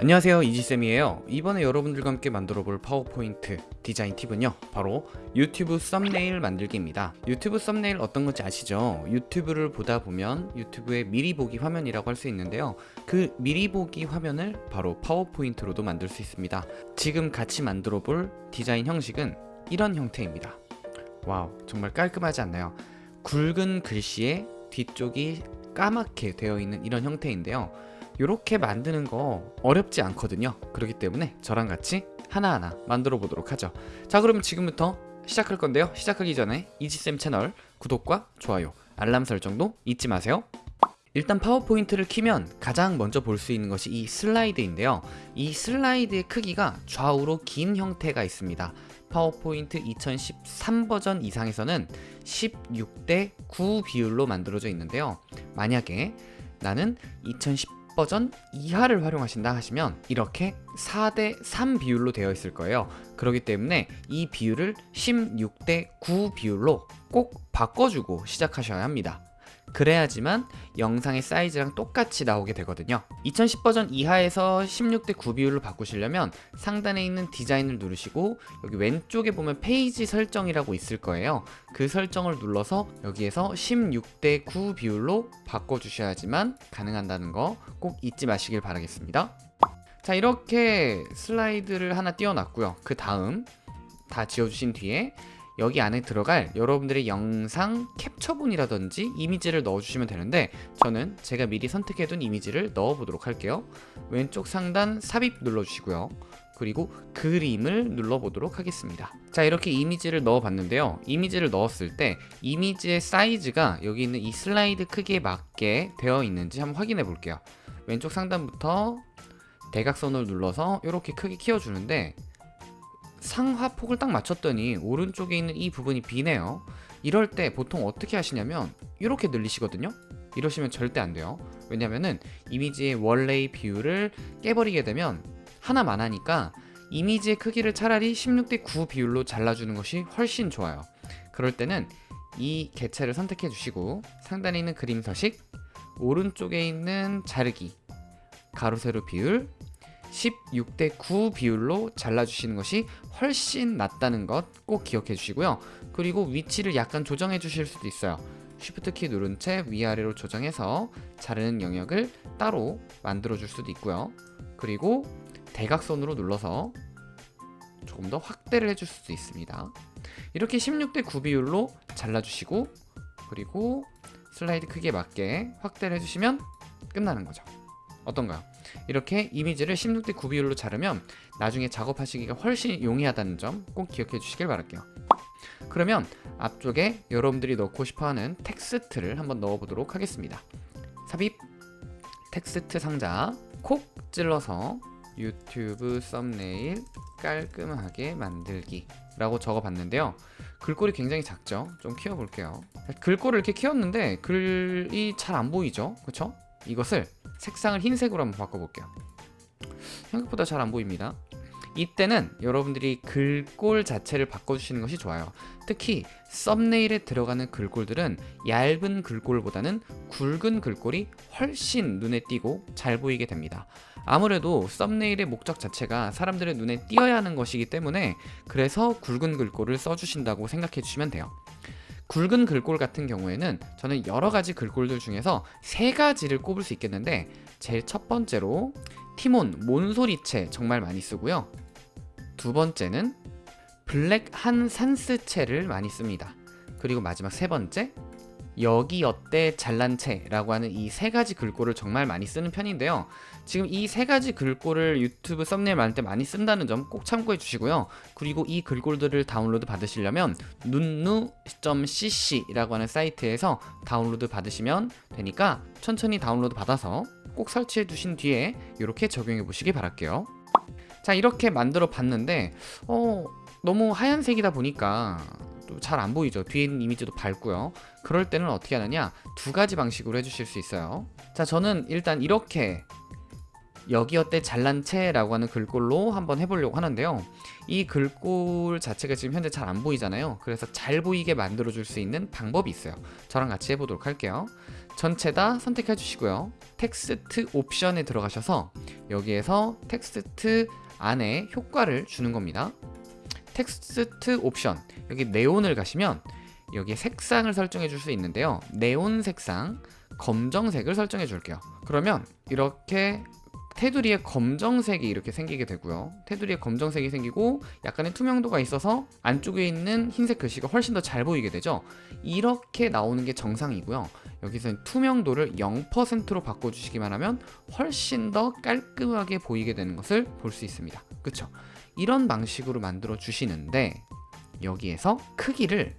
안녕하세요 이지쌤이에요. 이번에 여러분들과 함께 만들어 볼 파워포인트 디자인 팁은요 바로 유튜브 썸네일 만들기입니다. 유튜브 썸네일 어떤 건지 아시죠? 유튜브를 보다 보면 유튜브의 미리 보기 화면이라고 할 수 있는데요. 그 미리 보기 화면을 바로 파워포인트로도 만들 수 있습니다. 지금 같이 만들어 볼 디자인 형식은 이런 형태입니다. wow 정말 깔끔하지 않나요? 굵은 글씨에 뒤쪽이 까맣게 되어 있는 이런 형태인데요 이렇게 만드는 거 어렵지 않거든요. 그렇기 때문에 저랑 같이 하나하나 만들어 보도록 하죠. 자 그러면 지금부터 시작할 건데요. 시작하기 전에 이지쌤 채널 구독과 좋아요 알람 설정도 잊지 마세요. 일단 파워포인트를 키면 가장 먼저 볼 수 있는 것이 이 슬라이드인데요. 이 슬라이드의 크기가 좌우로 긴 형태가 있습니다. 파워포인트 2013 버전 이상에서는 16대 9 비율로 만들어져 있는데요. 만약에 나는 2010 버전 이하를 활용하신다 하시면 이렇게 4대 3 비율로 되어 있을 거예요. 그렇기 때문에 이 비율을 16대 9 비율로 꼭 바꿔주고 시작하셔야 합니다 그래야지만 영상의 사이즈랑 똑같이 나오게 되거든요. 2010 버전 이하에서 16대 9 비율로 바꾸시려면 상단에 있는 디자인을 누르시고 여기 왼쪽에 보면 페이지 설정이라고 있을 거예요. 그 설정을 눌러서 여기에서 16대 9 비율로 바꿔주셔야지만 가능한다는 거 꼭 잊지 마시길 바라겠습니다. 자 이렇게 슬라이드를 하나 띄워놨고요. 그 다음 다 지워주신 뒤에 여기 안에 들어갈 여러분들의 영상 캡처본이라든지 이미지를 넣어주시면 되는데 저는 제가 미리 선택해둔 이미지를 넣어보도록 할게요. 왼쪽 상단 삽입 눌러주시고요. 그리고 그림을 눌러보도록 하겠습니다. 자 이렇게 이미지를 넣어봤는데요. 이미지를 넣었을 때 이미지의 사이즈가 여기 있는 이 슬라이드 크기에 맞게 되어 있는지 한번 확인해 볼게요. 왼쪽 상단부터 대각선을 눌러서 이렇게 크게 키워주는데 상하폭을 딱 맞췄더니 오른쪽에 있는 이 부분이 비네요. 이럴 때 보통 어떻게 하시냐면 이렇게 늘리시거든요. 이러시면 절대 안 돼요. 왜냐면은 이미지의 원래의 비율을 깨버리게 되면 하나만 하니까 이미지의 크기를 차라리 16대 9 비율로 잘라주는 것이 훨씬 좋아요. 그럴 때는 이 개체를 선택해 주시고 상단에 있는 그림 서식 오른쪽에 있는 자르기 가로 세로 비율 16대 9 비율로 잘라주시는 것이 훨씬 낫다는 것 꼭 기억해 주시고요. 그리고 위치를 약간 조정해 주실 수도 있어요. 쉬프트 키 누른 채 위아래로 조정해서 자르는 영역을 따로 만들어 줄 수도 있고요. 그리고 대각선으로 눌러서 조금 더 확대를 해줄 수도 있습니다. 이렇게 16대 9 비율로 잘라주시고 그리고 슬라이드 크기에 맞게 확대를 해주시면 끝나는 거죠 어떤가요? 이렇게 이미지를 16대 9 비율로 자르면 나중에 작업하시기가 훨씬 용이하다는 점 꼭 기억해 주시길 바랄게요 그러면 앞쪽에 여러분들이 넣고 싶어하는 텍스트를 한번 넣어보도록 하겠습니다 삽입 텍스트 상자 콕 찔러서 유튜브 썸네일 깔끔하게 만들기 라고 적어봤는데요 글꼴이 굉장히 작죠? 좀 키워볼게요 글꼴을 이렇게 키웠는데 글이 잘 안 보이죠? 그쵸? 이것을 색상을 흰색으로 한번 바꿔볼게요. 생각보다 잘 안 보입니다. 이때는 여러분들이 글꼴 자체를 바꿔주시는 것이 좋아요. 특히 썸네일에 들어가는 글꼴들은 얇은 글꼴보다는 굵은 글꼴이 훨씬 눈에 띄고 잘 보이게 됩니다. 아무래도 썸네일의 목적 자체가 사람들의 눈에 띄어야 하는 것이기 때문에 그래서 굵은 글꼴을 써주신다고 생각해 주시면 돼요 굵은 글꼴 같은 경우에는 저는 여러 가지 글꼴들 중에서 세 가지를 꼽을 수 있겠는데 제일 첫 번째로 티몬 몬소리체 정말 많이 쓰고요. 두 번째는 블랙 한 산스체를 많이 씁니다. 그리고 마지막 세 번째 여기 어때 잘난채 라고 하는 이 세 가지 글꼴을 정말 많이 쓰는 편인데요. 지금 이 세 가지 글꼴을 유튜브 썸네일 만들 때 많이 쓴다는 점 꼭 참고해 주시고요. 그리고 이 글꼴들을 다운로드 받으시려면 눈누.cc 라고 하는 사이트에서 다운로드 받으시면 되니까 천천히 다운로드 받아서 꼭 설치해 두신 뒤에 이렇게 적용해 보시기 바랄게요. 자 이렇게 만들어 봤는데 어 너무 하얀색이다 보니까 잘 안 보이죠. 뒤에 있는 이미지도 밝고요. 그럴 때는 어떻게 하느냐? 두 가지 방식으로 해주실 수 있어요. 자 저는 일단 이렇게 여기 어때 잘난체라고 하는 글꼴로 한번 해보려고 하는데요. 이 글꼴 자체가 지금 현재 잘 안 보이잖아요. 그래서 잘 보이게 만들어 줄 수 있는 방법이 있어요. 저랑 같이 해보도록 할게요. 전체 다 선택해 주시고요. 텍스트 옵션에 들어가셔서 여기에서 텍스트 안에 효과를 주는 겁니다 텍스트 옵션. 여기 네온을 가시면 여기에 색상을 설정해 줄 수 있는데요. 네온 색상 검정색을 설정해 줄게요. 그러면 이렇게 테두리에 검정색이 이렇게 생기게 되고요. 테두리에 검정색이 생기고 약간의 투명도가 있어서 안쪽에 있는 흰색 글씨가 훨씬 더 잘 보이게 되죠. 이렇게 나오는 게 정상이고요 여기서 투명도를 0%로 바꿔주시기만 하면 훨씬 더 깔끔하게 보이게 되는 것을 볼 수 있습니다. 그쵸? 이런 방식으로 만들어 주시는데 여기에서 크기를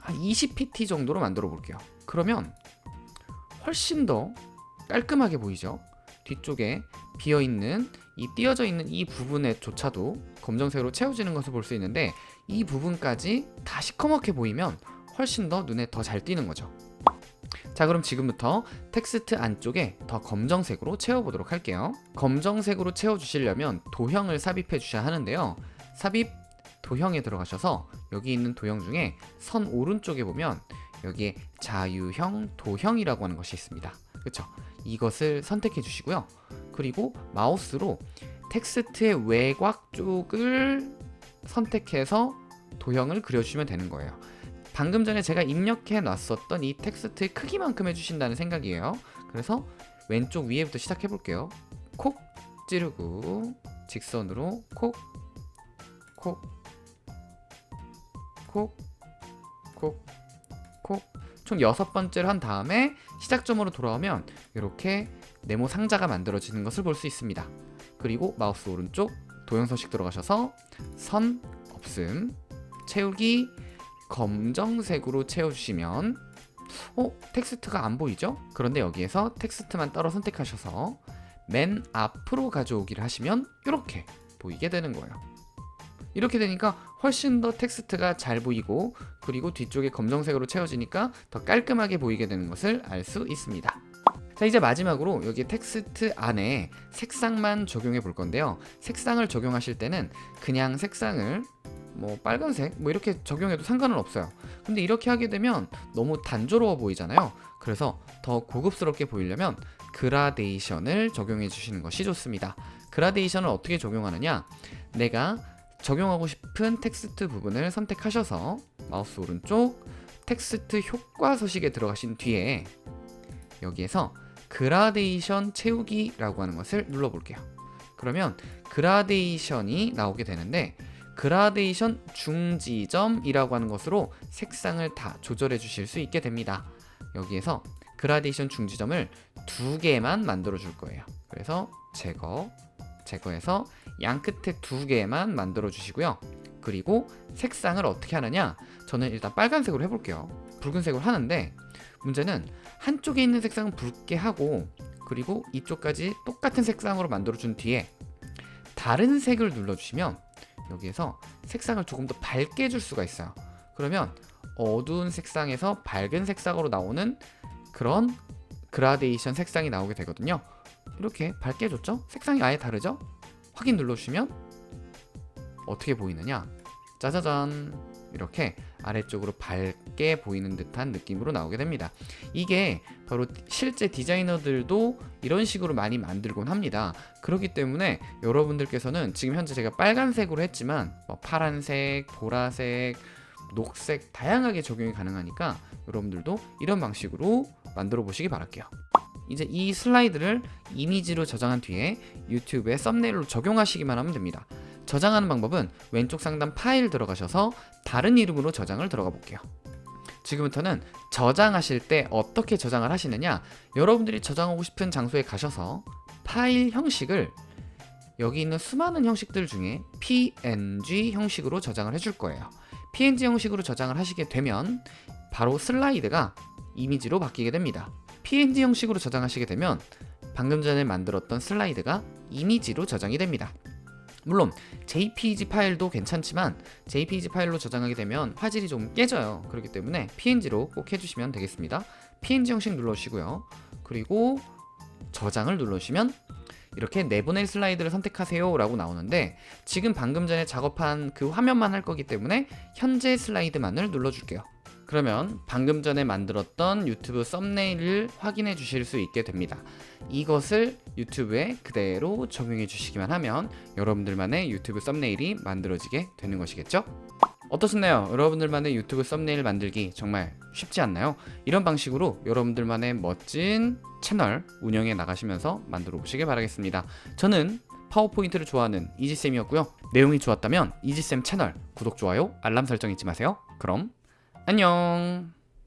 한 20pt 정도로 만들어 볼게요. 그러면 훨씬 더 깔끔하게 보이죠? 뒤쪽에 비어있는 이 띄어져 있는 이 부분에 조차도 검정색으로 채워지는 것을 볼 수 있는데 이 부분까지 다 시커멓게 보이면 훨씬 더 눈에 더 잘 띄는 거죠. 자 그럼 지금부터 텍스트 안쪽에 더 검정색으로 채워보도록 할게요. 검정색으로 채워주시려면 도형을 삽입해 주셔야 하는데요. 삽입 도형에 들어가셔서 여기 있는 도형 중에 선 오른쪽에 보면 여기에 자유형 도형이라고 하는 것이 있습니다. 그쵸? 이것을 선택해 주시고요. 그리고 마우스로 텍스트의 외곽 쪽을 선택해서 도형을 그려주시면 되는 거예요 방금 전에 제가 입력해 놨었던 이 텍스트의 크기만큼 해주신다는 생각이에요 그래서 왼쪽 위에부터 시작해 볼게요 콕 찌르고 직선으로 콕 콕, 콕, 콕, 콕. 총 여섯 번째를 한 다음에 시작점으로 돌아오면 이렇게 네모 상자가 만들어지는 것을 볼 수 있습니다. 그리고 마우스 오른쪽 도형 서식 들어가셔서 선 없음 채우기 검정색으로 채워주시면 어? 텍스트가 안 보이죠? 그런데 여기에서 텍스트만 따로 선택하셔서 맨 앞으로 가져오기를 하시면 이렇게 보이게 되는 거예요. 이렇게 되니까 훨씬 더 텍스트가 잘 보이고 그리고 뒤쪽에 검정색으로 채워지니까 더 깔끔하게 보이게 되는 것을 알 수 있습니다 자 이제 마지막으로 여기 텍스트 안에 색상만 적용해 볼 건데요 색상을 적용하실 때는 그냥 색상을 뭐 빨간색? 뭐 이렇게 적용해도 상관은 없어요. 근데 이렇게 하게 되면 너무 단조로워 보이잖아요. 그래서 더 고급스럽게 보이려면 그라데이션을 적용해 주시는 것이 좋습니다. 그라데이션을 어떻게 적용하느냐? 내가 적용하고 싶은 텍스트 부분을 선택하셔서 마우스 오른쪽 텍스트 효과 서식에 들어가신 뒤에 여기에서 그라데이션 채우기 라고 하는 것을 눌러 볼게요. 그러면 그라데이션이 나오게 되는데 그라데이션 중지점이라고 하는 것으로 색상을 다 조절해 주실 수 있게 됩니다. 여기에서 그라데이션 중지점을 두 개만 만들어 줄 거예요. 그래서 제거 제거해서 양 끝에 두 개만 만들어 주시고요. 그리고 색상을 어떻게 하느냐? 저는 일단 빨간색으로 해볼게요. 붉은색으로 하는데 문제는 한쪽에 있는 색상은 붉게 하고 그리고 이쪽까지 똑같은 색상으로 만들어 준 뒤에 다른 색을 눌러주시면 여기에서 색상을 조금 더 밝게 해줄 수가 있어요 그러면 어두운 색상에서 밝은 색상으로 나오는 그런 그라데이션 색상이 나오게 되거든요 이렇게 밝게 해줬죠? 색상이 아예 다르죠? 확인 눌러주시면 어떻게 보이느냐 짜자잔 이렇게 아래쪽으로 밝게 보이는 듯한 느낌으로 나오게 됩니다. 이게 바로 실제 디자이너들도 이런 식으로 많이 만들곤 합니다. 그렇기 때문에 여러분들께서는 지금 현재 제가 빨간색으로 했지만 뭐 파란색, 보라색, 녹색 다양하게 적용이 가능하니까 여러분들도 이런 방식으로 만들어 보시기 바랄게요. 이제 이 슬라이드를 이미지로 저장한 뒤에 유튜브에 썸네일로 적용하시기만 하면 됩니다 저장하는 방법은 왼쪽 상단 파일 들어가셔서 다른 이름으로 저장을 들어가 볼게요. 지금부터는 저장하실 때 어떻게 저장을 하시느냐? 여러분들이 저장하고 싶은 장소에 가셔서 파일 형식을 여기 있는 수많은 형식들 중에 png 형식으로 저장을 해줄 거예요. Png 형식으로 저장을 하시게 되면 바로 슬라이드가 이미지로 바뀌게 됩니다. Png 형식으로 저장하시게 되면 방금 전에 만들었던 슬라이드가 이미지로 저장이 됩니다 물론 JPG 파일도 괜찮지만 JPG 파일로 저장하게 되면 화질이 좀 깨져요. 그렇기 때문에 PNG로 꼭 해주시면 되겠습니다. PNG 형식 눌러주시고요. 그리고 저장을 누르시면 이렇게 내보낼 슬라이드를 선택하세요 라고 나오는데 지금 방금 전에 작업한 그 화면만 할 거기 때문에 현재 슬라이드만을 눌러줄게요 그러면 방금 전에 만들었던 유튜브 썸네일을 확인해 주실 수 있게 됩니다 이것을 유튜브에 그대로 적용해 주시기만 하면 여러분들만의 유튜브 썸네일이 만들어지게 되는 것이겠죠? 어떠셨나요? 여러분들만의 유튜브 썸네일 만들기 정말 쉽지 않나요? 이런 방식으로 여러분들만의 멋진 채널 운영해 나가시면서 만들어 보시길 바라겠습니다. 저는 파워포인트를 좋아하는 이지쌤이었고요. 내용이 좋았다면 이지쌤 채널 구독, 좋아요, 알람 설정 잊지 마세요. 그럼 안녕